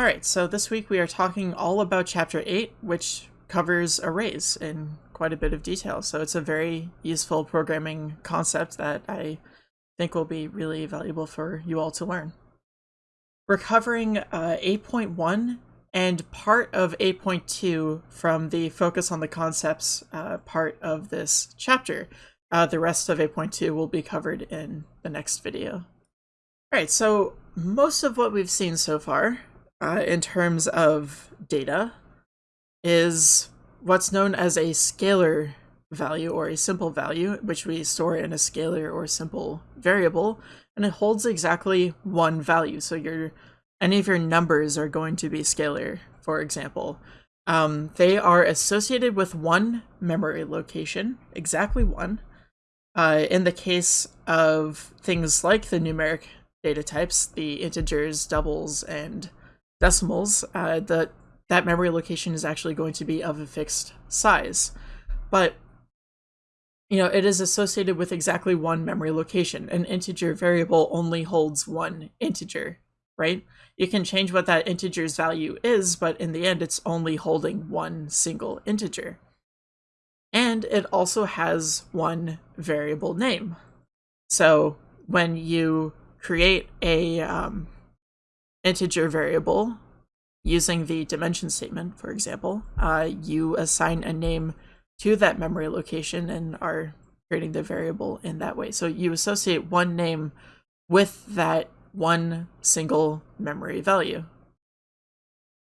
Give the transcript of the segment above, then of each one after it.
Alright, so this week we are talking all about Chapter 8, which covers arrays in quite a bit of detail. So it's a very useful programming concept that I think will be really valuable for you all to learn. We're covering uh, 8.1 and part of 8.2 from the focus on the concepts uh, part of this chapter. Uh, the rest of 8.2 will be covered in the next video. Alright, so most of what we've seen so far uh, in terms of data is what's known as a scalar value or a simple value, which we store in a scalar or simple variable, and it holds exactly one value. So your any of your numbers are going to be scalar, for example. Um, they are associated with one memory location, exactly one. Uh, in the case of things like the numeric data types, the integers, doubles, and decimals, uh, the, that memory location is actually going to be of a fixed size. But, you know, it is associated with exactly one memory location. An integer variable only holds one integer, right? You can change what that integer's value is, but in the end, it's only holding one single integer. And it also has one variable name. So when you create a um, integer variable using the dimension statement, for example, uh, you assign a name to that memory location and are creating the variable in that way. So you associate one name with that one single memory value.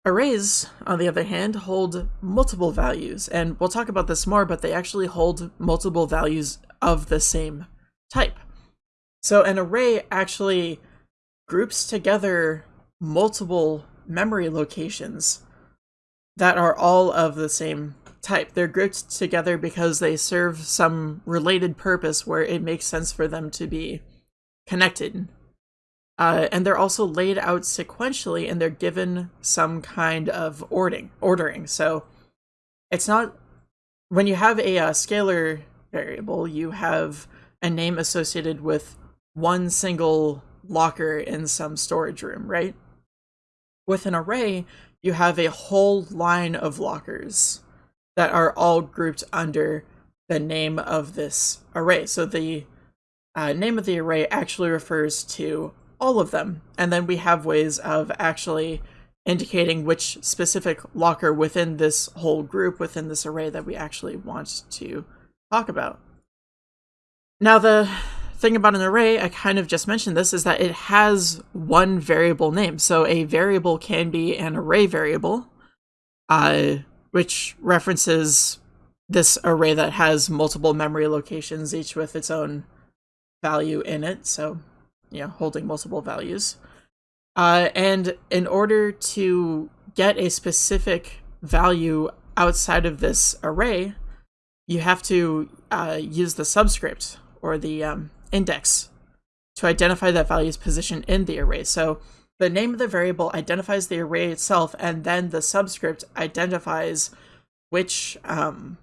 Arrays, on the other hand, hold multiple values, and we'll talk about this more, but they actually hold multiple values of the same type. So an array actually groups together multiple memory locations that are all of the same type. They're grouped together because they serve some related purpose where it makes sense for them to be connected. Uh, and they're also laid out sequentially and they're given some kind of ordering. ordering. So it's not, when you have a, a uh, scalar variable, you have a name associated with one single locker in some storage room, right? With an array, you have a whole line of lockers that are all grouped under the name of this array. So the uh, name of the array actually refers to all of them. And then we have ways of actually indicating which specific locker within this whole group, within this array that we actually want to talk about. Now the thing about an array, I kind of just mentioned this, is that it has one variable name. So a variable can be an array variable, uh, which references this array that has multiple memory locations, each with its own value in it. So, you know, holding multiple values. Uh, and in order to get a specific value outside of this array, you have to uh, use the subscript or the um, index to identify that value's position in the array. So the name of the variable identifies the array itself, and then the subscript identifies which um,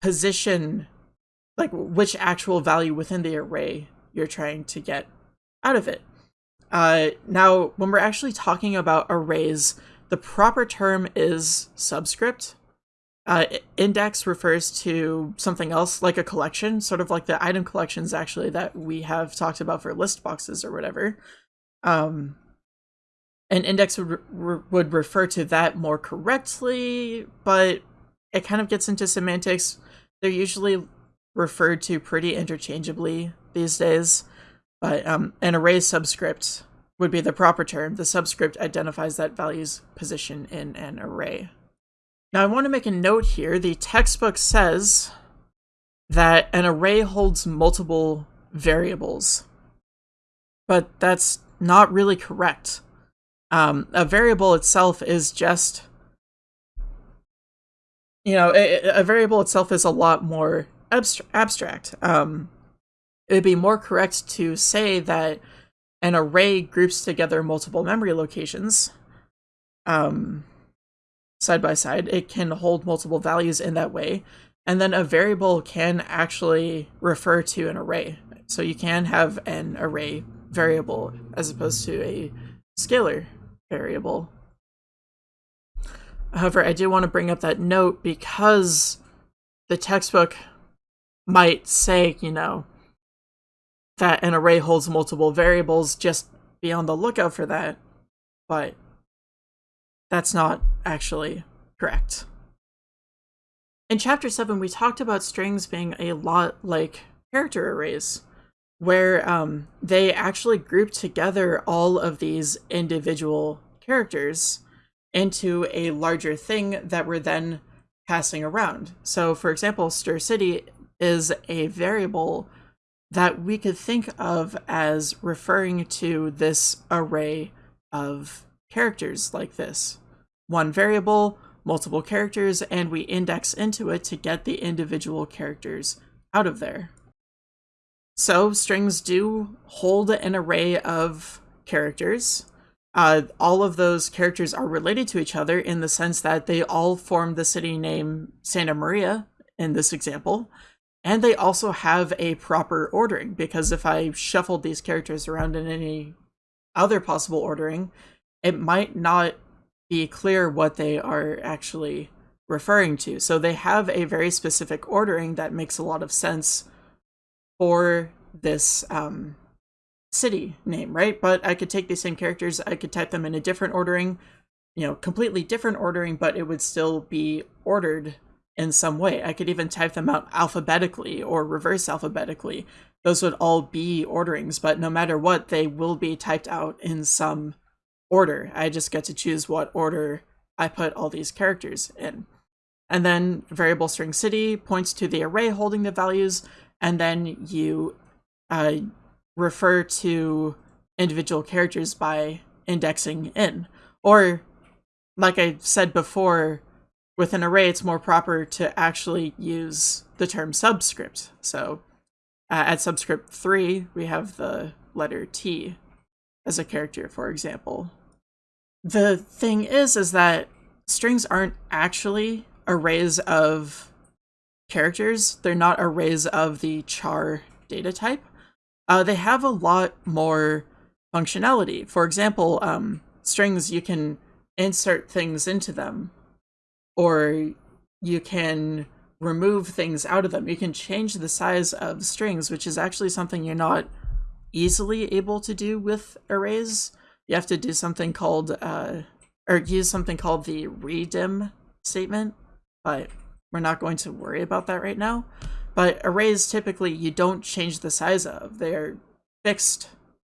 position, like which actual value within the array you're trying to get out of it. Uh, now, when we're actually talking about arrays, the proper term is subscript, uh, index refers to something else like a collection, sort of like the item collections actually that we have talked about for list boxes or whatever. Um, an index would, re would refer to that more correctly, but it kind of gets into semantics. They're usually referred to pretty interchangeably these days, but um, an array subscript would be the proper term. The subscript identifies that value's position in an array. Now I want to make a note here. The textbook says that an array holds multiple variables, but that's not really correct. Um, a variable itself is just, you know, a, a variable itself is a lot more abstra abstract. Um, it'd be more correct to say that an array groups together multiple memory locations. Um, side by side, it can hold multiple values in that way. And then a variable can actually refer to an array. So you can have an array variable as opposed to a scalar variable However, I do want to bring up that note because the textbook might say, you know, that an array holds multiple variables, just be on the lookout for that. But that's not actually correct. In chapter 7, we talked about strings being a lot like character arrays, where um, they actually group together all of these individual characters into a larger thing that we're then passing around. So, for example, stir city is a variable that we could think of as referring to this array of characters like this. One variable, multiple characters, and we index into it to get the individual characters out of there. So strings do hold an array of characters. Uh, all of those characters are related to each other in the sense that they all form the city name Santa Maria in this example, and they also have a proper ordering, because if I shuffled these characters around in any other possible ordering, it might not be clear what they are actually referring to. So they have a very specific ordering that makes a lot of sense for this um, city name, right? But I could take these same characters, I could type them in a different ordering, you know, completely different ordering, but it would still be ordered in some way. I could even type them out alphabetically or reverse alphabetically. Those would all be orderings, but no matter what, they will be typed out in some order. I just get to choose what order I put all these characters in. And then variable string city points to the array holding the values, and then you uh, refer to individual characters by indexing in. Or, like I said before, with an array, it's more proper to actually use the term subscript. So uh, at subscript 3, we have the letter T as a character, for example. The thing is, is that strings aren't actually arrays of characters. They're not arrays of the char data type. Uh, they have a lot more functionality. For example, um, strings, you can insert things into them or you can remove things out of them. You can change the size of strings, which is actually something you're not easily able to do with arrays. You have to do something called, uh, or use something called the redim statement, but we're not going to worry about that right now. But arrays typically you don't change the size of. They're fixed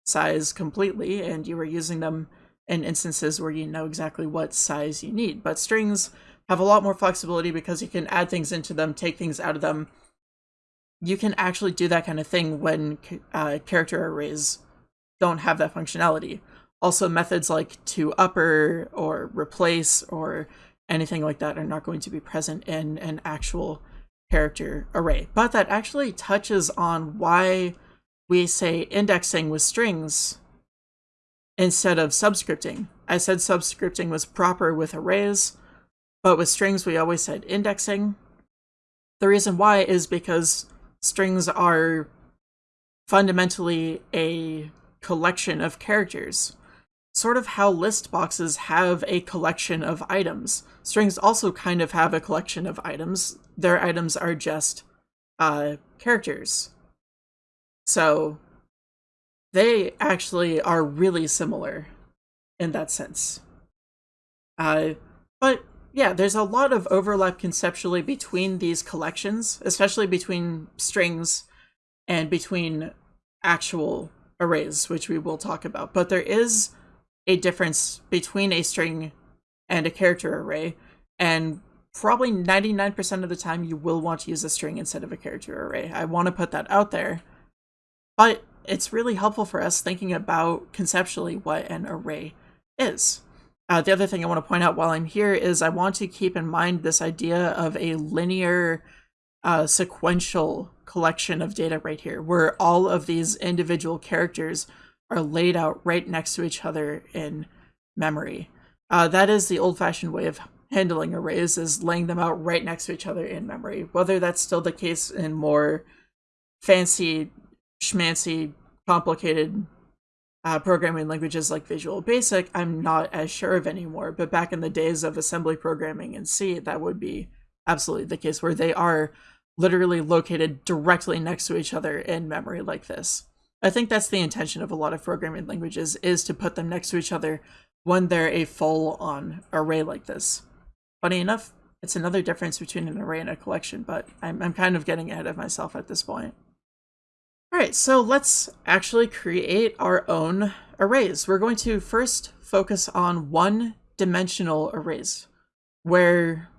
size completely, and you are using them in instances where you know exactly what size you need. But strings have a lot more flexibility because you can add things into them, take things out of them. You can actually do that kind of thing when uh, character arrays don't have that functionality. Also, methods like to upper or replace or anything like that are not going to be present in an actual character array. But that actually touches on why we say indexing with strings instead of subscripting. I said subscripting was proper with arrays, but with strings, we always said indexing. The reason why is because strings are fundamentally a collection of characters. Sort of how list boxes have a collection of items. Strings also kind of have a collection of items. Their items are just uh, characters. So they actually are really similar in that sense. Uh, but yeah, there's a lot of overlap conceptually between these collections, especially between strings and between actual arrays, which we will talk about. But there is a difference between a string and a character array, and probably 99% of the time you will want to use a string instead of a character array. I want to put that out there. But it's really helpful for us thinking about conceptually what an array is. Uh, the other thing I want to point out while I'm here is I want to keep in mind this idea of a linear uh, sequential collection of data right here, where all of these individual characters are laid out right next to each other in memory. Uh, that is the old-fashioned way of handling arrays, is laying them out right next to each other in memory. Whether that's still the case in more fancy, schmancy, complicated uh, programming languages like Visual Basic, I'm not as sure of anymore. But back in the days of assembly programming in C, that would be absolutely the case where they are literally located directly next to each other in memory like this. I think that's the intention of a lot of programming languages is to put them next to each other when they're a full-on array like this. Funny enough, it's another difference between an array and a collection, but I'm, I'm kind of getting ahead of myself at this point. Alright, so let's actually create our own arrays. We're going to first focus on one-dimensional arrays, where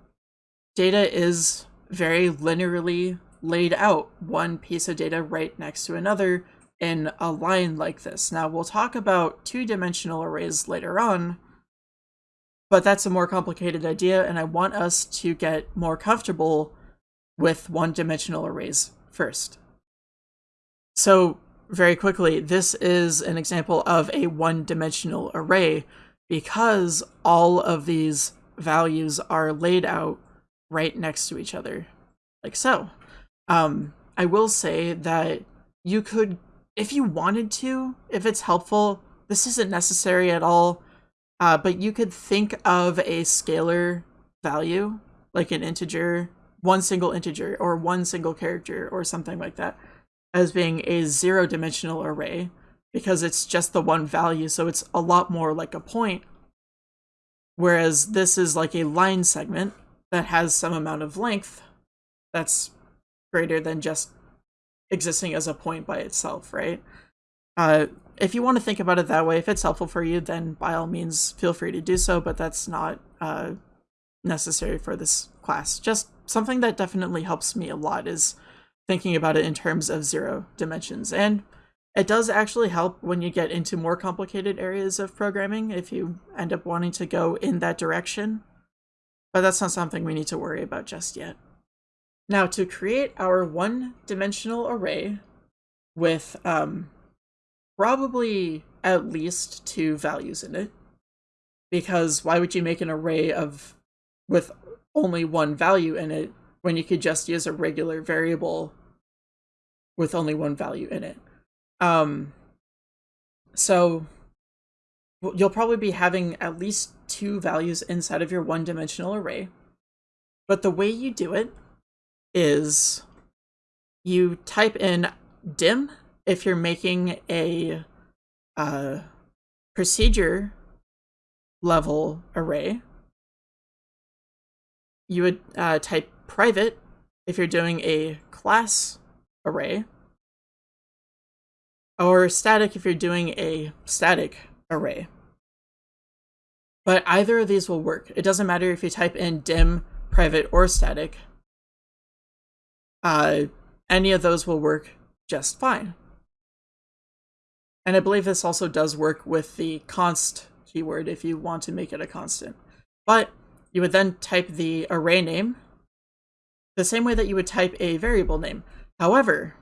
data is very linearly laid out, one piece of data right next to another in a line like this. Now, we'll talk about two-dimensional arrays later on, but that's a more complicated idea, and I want us to get more comfortable with one-dimensional arrays first. So, very quickly, this is an example of a one-dimensional array because all of these values are laid out right next to each other, like so. Um, I will say that you could, if you wanted to, if it's helpful, this isn't necessary at all, uh, but you could think of a scalar value, like an integer, one single integer, or one single character, or something like that, as being a zero-dimensional array, because it's just the one value, so it's a lot more like a point. Whereas this is like a line segment that has some amount of length that's greater than just existing as a point by itself, right? Uh, if you want to think about it that way, if it's helpful for you, then by all means feel free to do so, but that's not uh, necessary for this class. Just something that definitely helps me a lot is thinking about it in terms of zero dimensions. And it does actually help when you get into more complicated areas of programming if you end up wanting to go in that direction. But that's not something we need to worry about just yet. Now to create our one-dimensional array with um, probably at least two values in it. Because why would you make an array of with only one value in it when you could just use a regular variable with only one value in it? Um, so you'll probably be having at least two values inside of your one-dimensional array. But the way you do it is you type in dim if you're making a uh, procedure level array, you would uh, type private if you're doing a class array, or static if you're doing a static array. But either of these will work. It doesn't matter if you type in dim, private, or static. Uh, any of those will work just fine. And I believe this also does work with the const keyword if you want to make it a constant. But you would then type the array name the same way that you would type a variable name. However,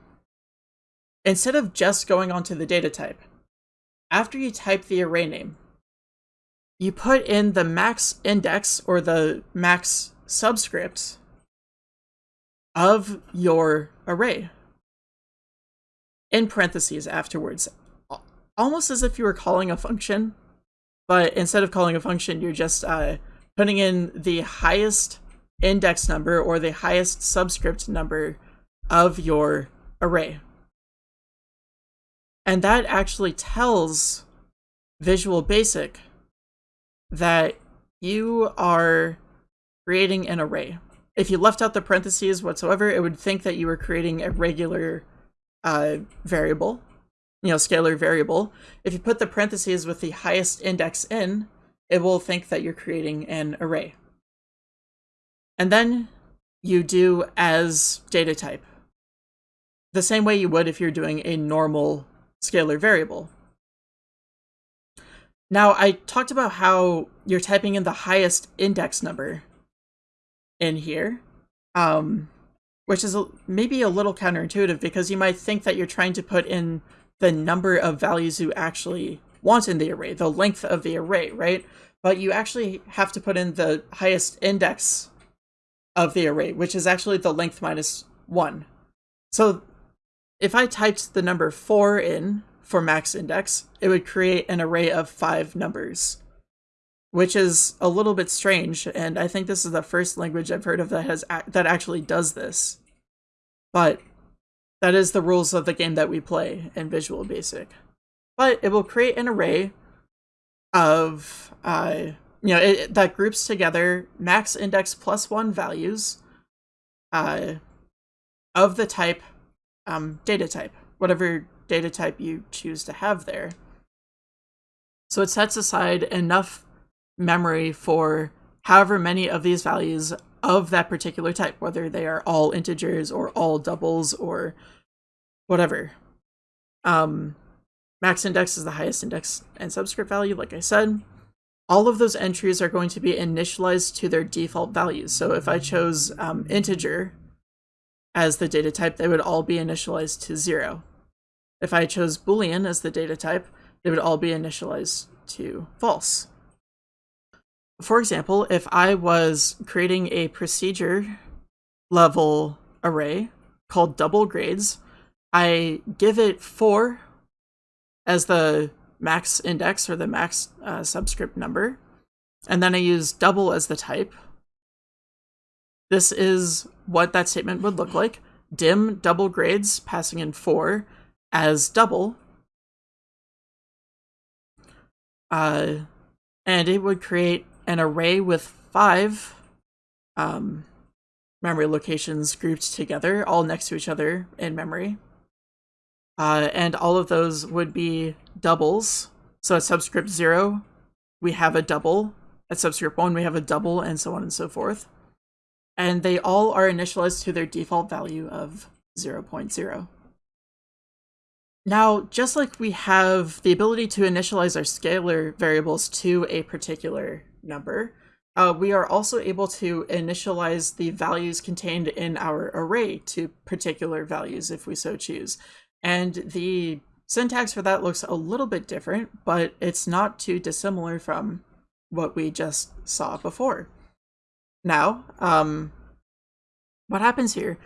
instead of just going onto the data type, after you type the array name, you put in the max index or the max subscript of your array in parentheses afterwards almost as if you were calling a function, but instead of calling a function, you're just uh, putting in the highest index number or the highest subscript number of your array. And that actually tells Visual Basic that you are creating an array. If you left out the parentheses whatsoever, it would think that you were creating a regular uh, variable you know, scalar variable, if you put the parentheses with the highest index in, it will think that you're creating an array. And then you do as data type. The same way you would if you're doing a normal scalar variable. Now, I talked about how you're typing in the highest index number in here, um, which is a, maybe a little counterintuitive because you might think that you're trying to put in the number of values you actually want in the array, the length of the array, right? But you actually have to put in the highest index of the array, which is actually the length minus 1. So if I typed the number 4 in for max index, it would create an array of five numbers, which is a little bit strange. And I think this is the first language I've heard of that has that actually does this. But that is the rules of the game that we play in Visual Basic. But it will create an array of uh, you know it, that groups together max index plus one values uh, of the type um, data type, whatever data type you choose to have there. So it sets aside enough memory for however many of these values of that particular type, whether they are all integers or all doubles or whatever. Um, max index is the highest index and subscript value, like I said. All of those entries are going to be initialized to their default values. So if I chose um, integer as the data type, they would all be initialized to zero. If I chose boolean as the data type, they would all be initialized to false. For example, if I was creating a procedure level array called double grades, I give it 4 as the max index or the max uh, subscript number, and then I use double as the type. This is what that statement would look like. Dim double grades passing in 4 as double. Uh, and it would create an array with five um, memory locations grouped together, all next to each other in memory. Uh, and all of those would be doubles. So at subscript 0, we have a double. At subscript 1, we have a double, and so on and so forth. And they all are initialized to their default value of 0, 0.0. Now, just like we have the ability to initialize our scalar variables to a particular number, uh, we are also able to initialize the values contained in our array to particular values if we so choose. And the syntax for that looks a little bit different, but it's not too dissimilar from what we just saw before. Now, um, what happens here?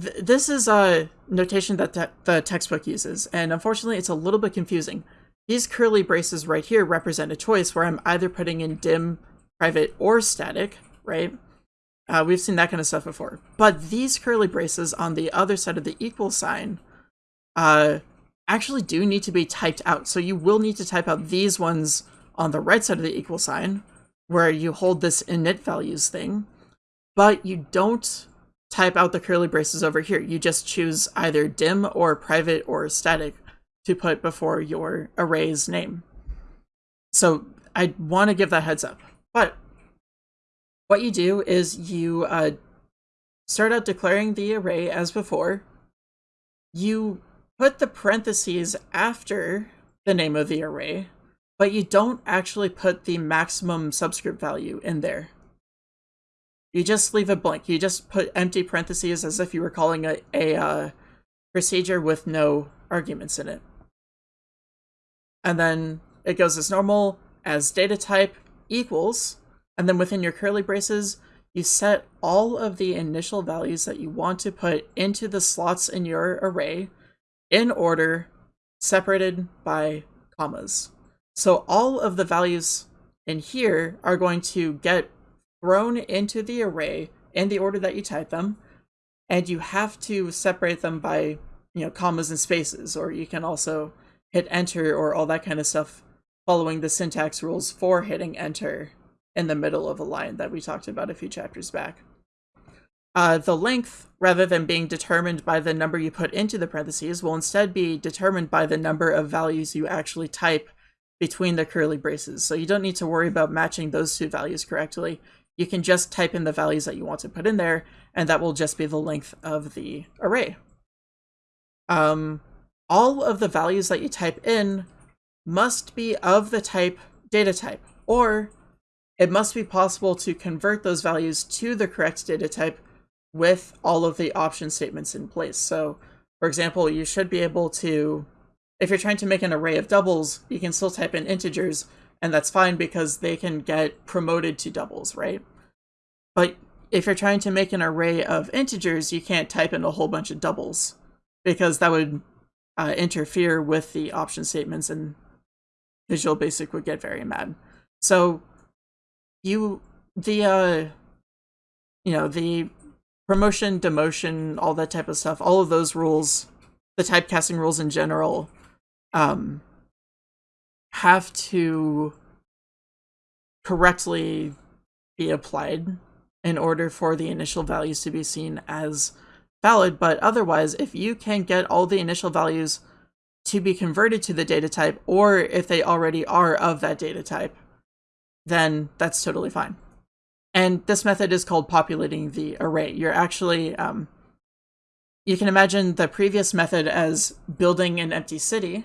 Th this is a notation that te the textbook uses, and unfortunately it's a little bit confusing. These curly braces right here represent a choice where I'm either putting in dim, private, or static, right? Uh, we've seen that kind of stuff before. But these curly braces on the other side of the equal sign uh, actually do need to be typed out. So you will need to type out these ones on the right side of the equal sign, where you hold this init values thing, but you don't type out the curly braces over here. You just choose either dim or private or static to put before your array's name. So I want to give that heads up. But what you do is you uh, start out declaring the array as before. You put the parentheses after the name of the array, but you don't actually put the maximum subscript value in there. You just leave it blank. You just put empty parentheses as if you were calling a, a uh, procedure with no arguments in it. And then it goes as normal as data type equals, and then within your curly braces, you set all of the initial values that you want to put into the slots in your array in order, separated by commas. So all of the values in here are going to get thrown into the array in the order that you type them, and you have to separate them by you know commas and spaces, or you can also hit enter or all that kind of stuff following the syntax rules for hitting enter in the middle of a line that we talked about a few chapters back. Uh, the length, rather than being determined by the number you put into the parentheses, will instead be determined by the number of values you actually type between the curly braces. So you don't need to worry about matching those two values correctly. You can just type in the values that you want to put in there, and that will just be the length of the array. Um, all of the values that you type in must be of the type data type, or it must be possible to convert those values to the correct data type with all of the option statements in place. So, for example, you should be able to, if you're trying to make an array of doubles, you can still type in integers, and that's fine because they can get promoted to doubles, right? But if you're trying to make an array of integers, you can't type in a whole bunch of doubles because that would uh, interfere with the option statements and Visual Basic would get very mad. So you the uh you know the promotion, demotion, all that type of stuff, all of those rules, the typecasting rules in general, um have to correctly be applied in order for the initial values to be seen as valid, but otherwise, if you can get all the initial values to be converted to the data type, or if they already are of that data type, then that's totally fine. And this method is called populating the array. You're actually, um, you can imagine the previous method as building an empty city,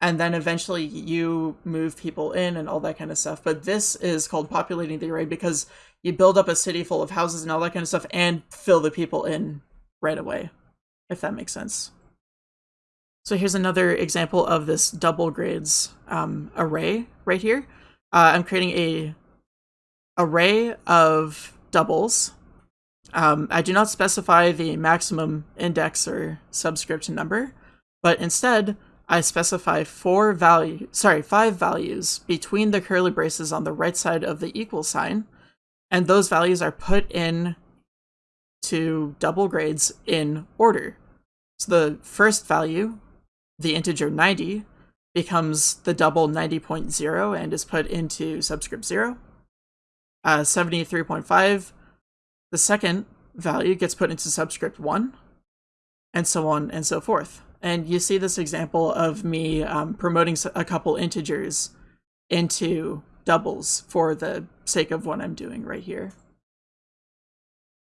and then eventually you move people in and all that kind of stuff. But this is called populating the array because you build up a city full of houses and all that kind of stuff and fill the people in right away, if that makes sense. So here's another example of this double grades um, array right here. Uh, I'm creating a array of doubles. Um, I do not specify the maximum index or subscript number, but instead I specify four value, sorry, five values between the curly braces on the right side of the equal sign, and those values are put in to double grades in order. So the first value, the integer 90, becomes the double 90.0 and is put into subscript 0. Uh, 73.5, the second value gets put into subscript 1, and so on and so forth. And you see this example of me um, promoting a couple integers into doubles for the sake of what I'm doing right here.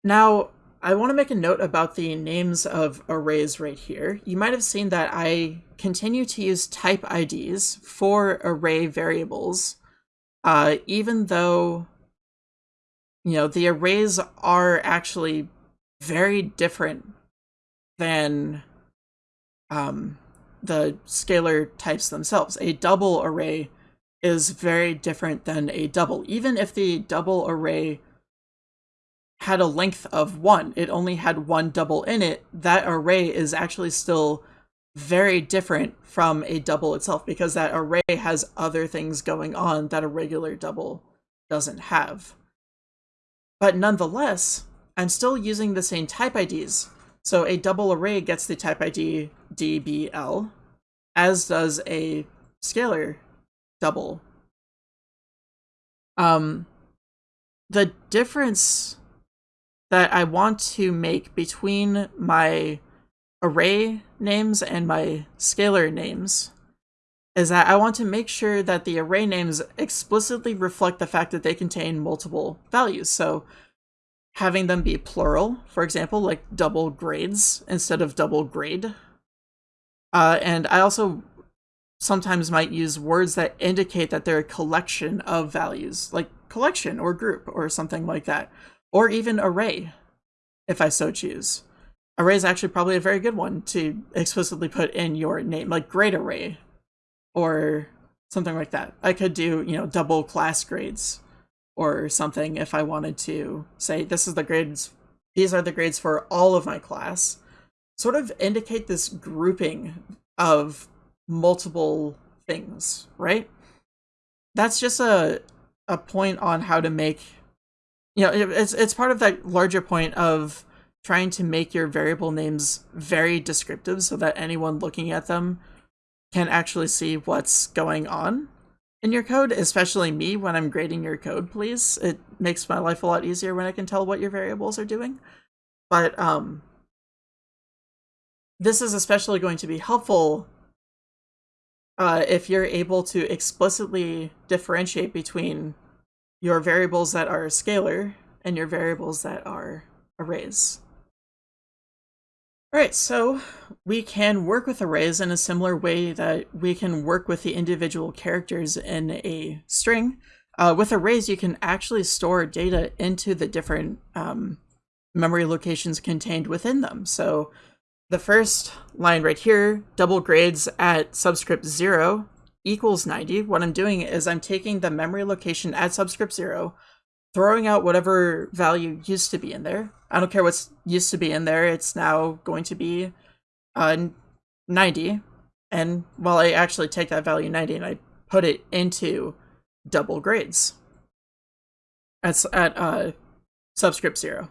Now, I want to make a note about the names of arrays right here. You might have seen that I continue to use type IDs for array variables, uh, even though, you know, the arrays are actually very different than um, the scalar types themselves. A double array is very different than a double. Even if the double array had a length of one, it only had one double in it, that array is actually still very different from a double itself because that array has other things going on that a regular double doesn't have. But nonetheless, I'm still using the same type IDs. So a double array gets the type ID DBL, as does a scalar double. Um, the difference that I want to make between my array names and my scalar names is that I want to make sure that the array names explicitly reflect the fact that they contain multiple values. So having them be plural, for example, like double grades instead of double grade. Uh, and I also sometimes might use words that indicate that they're a collection of values, like collection or group or something like that, or even array, if I so choose. Array is actually probably a very good one to explicitly put in your name, like grade array or something like that. I could do, you know, double class grades or something if I wanted to say this is the grades, these are the grades for all of my class. Sort of indicate this grouping of multiple things, right? That's just a a point on how to make you know, it, it's it's part of that larger point of trying to make your variable names very descriptive so that anyone looking at them can actually see what's going on in your code, especially me when I'm grading your code, please. It makes my life a lot easier when I can tell what your variables are doing. But um this is especially going to be helpful uh, if you're able to explicitly differentiate between your variables that are scalar and your variables that are arrays. Alright, so we can work with arrays in a similar way that we can work with the individual characters in a string. Uh, with arrays, you can actually store data into the different um, memory locations contained within them. So the first line right here, double grades at subscript 0 equals 90. What I'm doing is I'm taking the memory location at subscript 0, throwing out whatever value used to be in there. I don't care what's used to be in there. It's now going to be uh, 90, and well, I actually take that value 90 and I put it into double grades. At, at uh, subscript 0.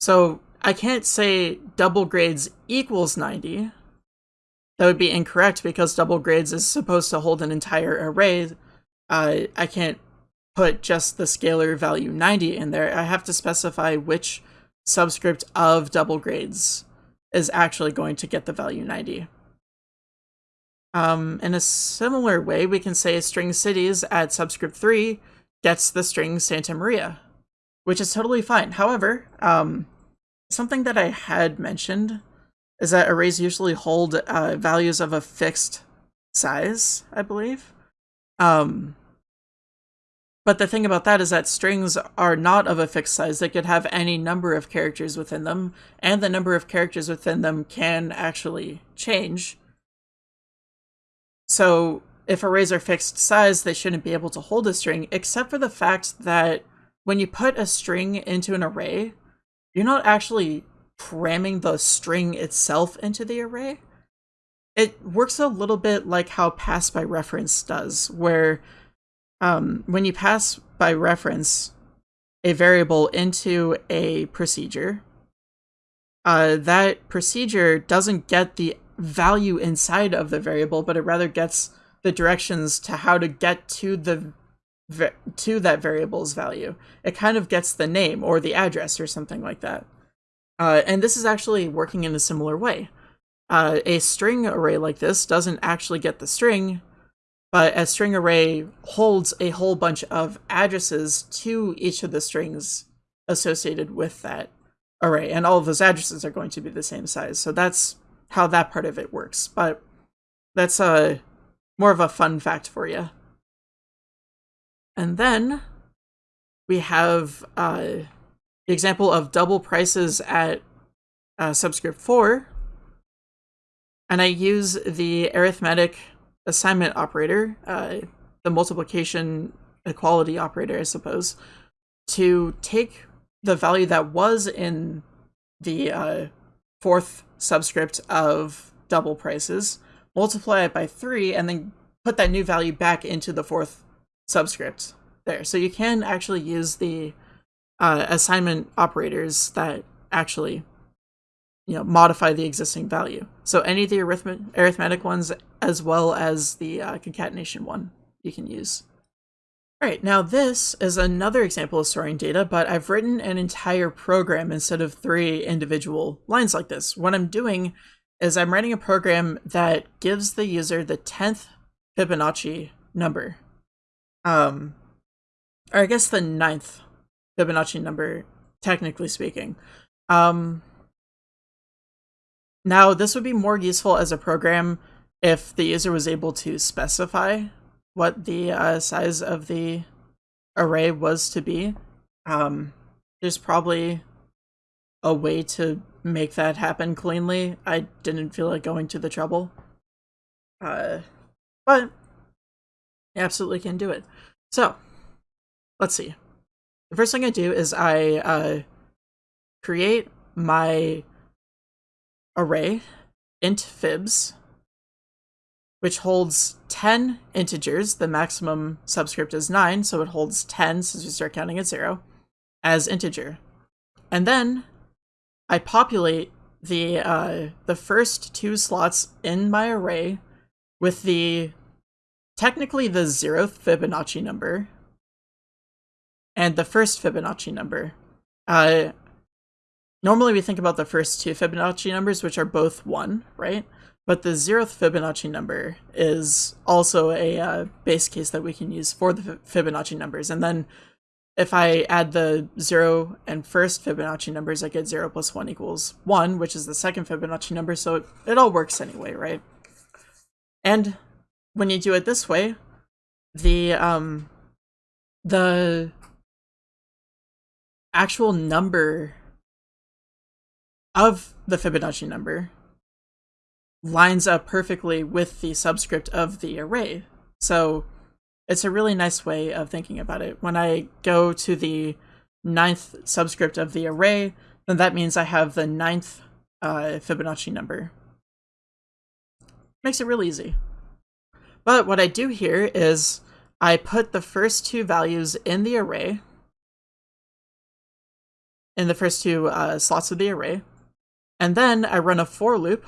So I can't say double grades equals 90. That would be incorrect because double grades is supposed to hold an entire array. Uh, I can't put just the scalar value 90 in there. I have to specify which subscript of double grades is actually going to get the value 90. Um, in a similar way, we can say string cities at subscript 3 gets the string Santa Maria, which is totally fine. However, um, something that I had mentioned is that arrays usually hold uh, values of a fixed size, I believe. Um, but the thing about that is that strings are not of a fixed size. They could have any number of characters within them, and the number of characters within them can actually change. So if arrays are fixed size, they shouldn't be able to hold a string, except for the fact that when you put a string into an array, you're not actually cramming the string itself into the array. It works a little bit like how pass by reference does, where um, when you pass by reference a variable into a procedure, uh, that procedure doesn't get the value inside of the variable, but it rather gets the directions to how to get to the to that variable's value. It kind of gets the name or the address or something like that. Uh, and this is actually working in a similar way. Uh, a string array like this doesn't actually get the string, but a string array holds a whole bunch of addresses to each of the strings associated with that array, and all of those addresses are going to be the same size. So that's how that part of it works. But that's a uh, more of a fun fact for you. And then we have uh, the example of double prices at uh, subscript 4. And I use the arithmetic assignment operator, uh, the multiplication equality operator, I suppose, to take the value that was in the uh, fourth subscript of double prices, multiply it by three, and then put that new value back into the fourth subscript there. So you can actually use the uh, assignment operators that actually you know modify the existing value. So any of the arithmet arithmetic ones as well as the uh, concatenation one you can use. All right, now this is another example of storing data, but I've written an entire program instead of three individual lines like this. What I'm doing is I'm writing a program that gives the user the 10th Fibonacci number. Um, or I guess the ninth Fibonacci number, technically speaking. Um, now, this would be more useful as a program if the user was able to specify what the uh, size of the array was to be. Um, there's probably a way to make that happen cleanly. I didn't feel like going to the trouble. Uh, but absolutely can do it. So, let's see. The first thing I do is I uh, create my array int fibs which holds 10 integers. The maximum subscript is 9, so it holds 10 since we start counting at 0 as integer. And then I populate the uh, the first two slots in my array with the technically the zeroth Fibonacci number and the first Fibonacci number. Uh, normally we think about the first two Fibonacci numbers, which are both 1, right? But the zeroth Fibonacci number is also a uh, base case that we can use for the Fibonacci numbers. And then if I add the zero and first Fibonacci numbers, I get zero plus one equals one, which is the second Fibonacci number. So it, it all works anyway, right? And when you do it this way, the um, the actual number of the Fibonacci number lines up perfectly with the subscript of the array. So it's a really nice way of thinking about it. When I go to the ninth subscript of the array, then that means I have the ninth uh, Fibonacci number. Makes it real easy. But what I do here is I put the first two values in the array, in the first two uh, slots of the array, and then I run a for loop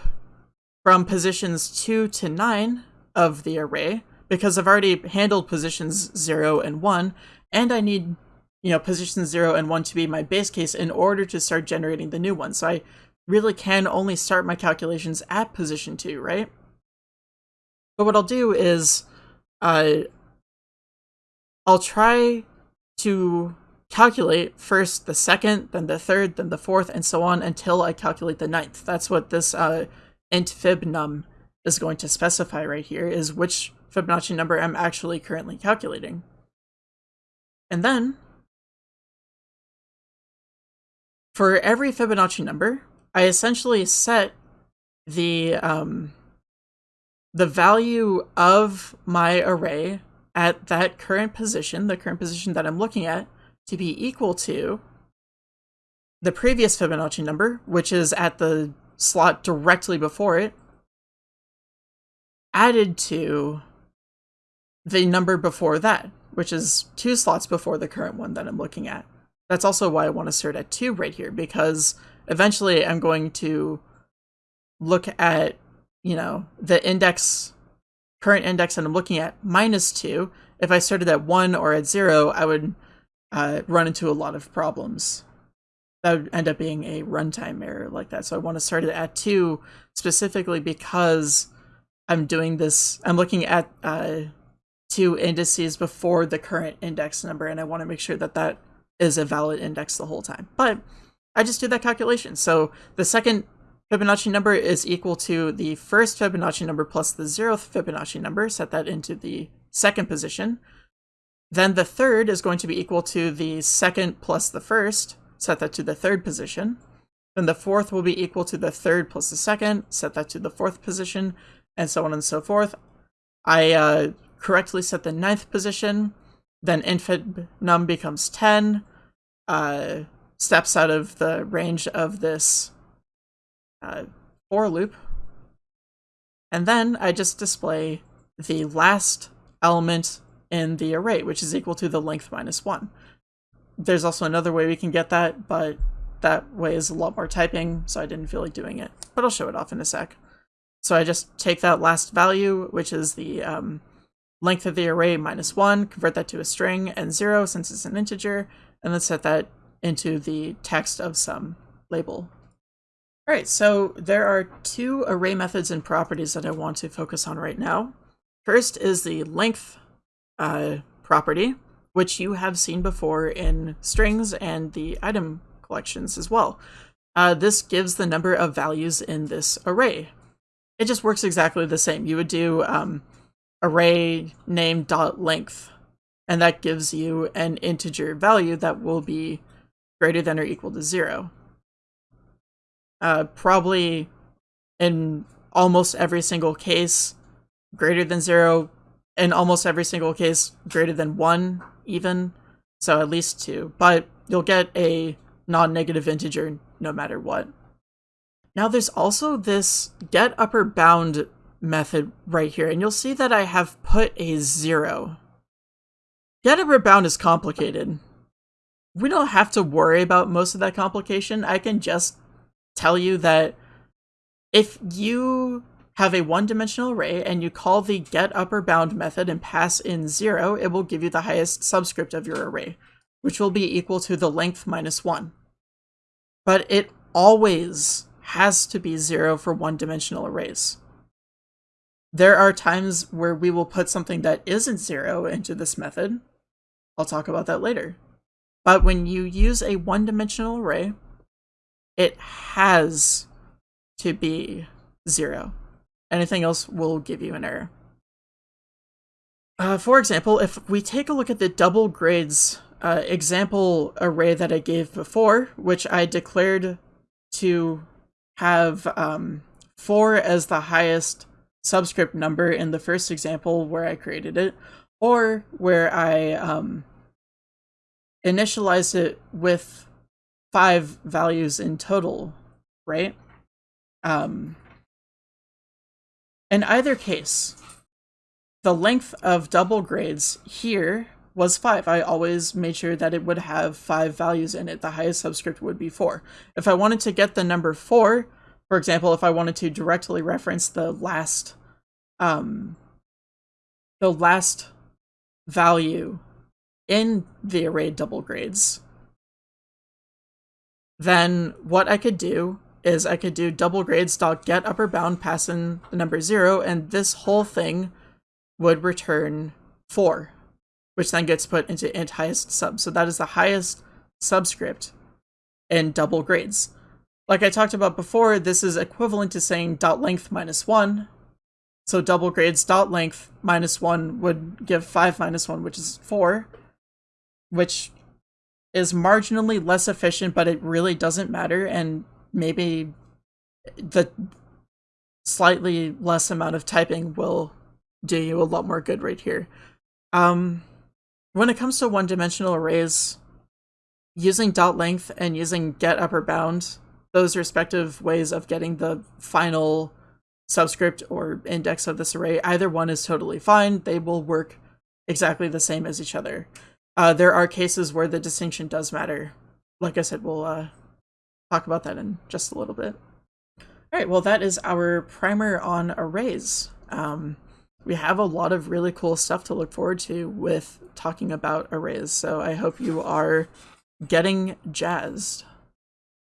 from positions 2 to 9 of the array, because I've already handled positions 0 and 1, and I need you know, positions 0 and 1 to be my base case in order to start generating the new one. So I really can only start my calculations at position 2, right? But what I'll do is uh, I'll try to calculate first the second, then the third, then the fourth, and so on until I calculate the ninth. That's what this uh, int fib num is going to specify right here, is which Fibonacci number I'm actually currently calculating. And then, for every Fibonacci number, I essentially set the um, the value of my array at that current position, the current position that I'm looking at, to be equal to the previous Fibonacci number, which is at the slot directly before it, added to the number before that, which is two slots before the current one that I'm looking at. That's also why I want to start at 2 right here, because eventually I'm going to look at, you know, the index, current index that I'm looking at, minus 2. If I started at 1 or at 0, I would uh, run into a lot of problems. That would end up being a runtime error like that. So I want to start it at 2 specifically because I'm doing this, I'm looking at uh, two indices before the current index number, and I want to make sure that that is a valid index the whole time. But I just did that calculation. So the second Fibonacci number is equal to the first Fibonacci number plus the zeroth Fibonacci number, set that into the second position. Then the third is going to be equal to the second plus the first, set that to the third position. Then the fourth will be equal to the third plus the second, set that to the fourth position, and so on and so forth. I uh, correctly set the ninth position, then int fib num becomes 10, uh, steps out of the range of this uh, for loop. And then I just display the last element in the array, which is equal to the length minus 1. There's also another way we can get that, but that way is a lot more typing, so I didn't feel like doing it. But I'll show it off in a sec. So I just take that last value, which is the um, length of the array minus 1, convert that to a string, and 0 since it's an integer, and then set that into the text of some label. Alright, so there are two array methods and properties that I want to focus on right now. First is the length uh, property, which you have seen before in strings and the item collections as well. Uh, this gives the number of values in this array. It just works exactly the same. You would do um, array name dot length, and that gives you an integer value that will be greater than or equal to zero. Uh, probably in almost every single case, greater than zero. In almost every single case, greater than one, even. So at least two. But you'll get a non-negative integer no matter what. Now there's also this get upper bound method right here, and you'll see that I have put a zero. Get upper bound is complicated. We don't have to worry about most of that complication. I can just tell you that if you have a one-dimensional array and you call the get upper bound method and pass in zero, it will give you the highest subscript of your array, which will be equal to the length minus one. But it always has to be zero for one-dimensional arrays. There are times where we will put something that isn't zero into this method. I'll talk about that later. But when you use a one-dimensional array, it has to be zero. Anything else will give you an error. Uh, for example, if we take a look at the double grades uh, example array that I gave before, which I declared to have um, 4 as the highest subscript number in the first example where I created it, or where I um, initialized it with five values in total, right? Um, In either case, the length of double grades here was 5. I always made sure that it would have 5 values in it. The highest subscript would be 4. If I wanted to get the number 4, for example, if I wanted to directly reference the last um, the last value in the array double grades, then what I could do is I could do double grades dot get upper bound passing the number zero, and this whole thing would return four, which then gets put into int highest sub. So that is the highest subscript in double grades. Like I talked about before, this is equivalent to saying dot length minus one. So double grades dot length minus one would give five minus one, which is four, which is marginally less efficient, but it really doesn't matter. And maybe the slightly less amount of typing will do you a lot more good right here. Um, when it comes to one-dimensional arrays, using dot length and using get upper bound, those respective ways of getting the final subscript or index of this array, either one is totally fine. They will work exactly the same as each other. Uh, there are cases where the distinction does matter. Like I said, we'll uh, talk about that in just a little bit. All right, well, that is our primer on arrays. Um, we have a lot of really cool stuff to look forward to with talking about arrays, so I hope you are getting jazzed.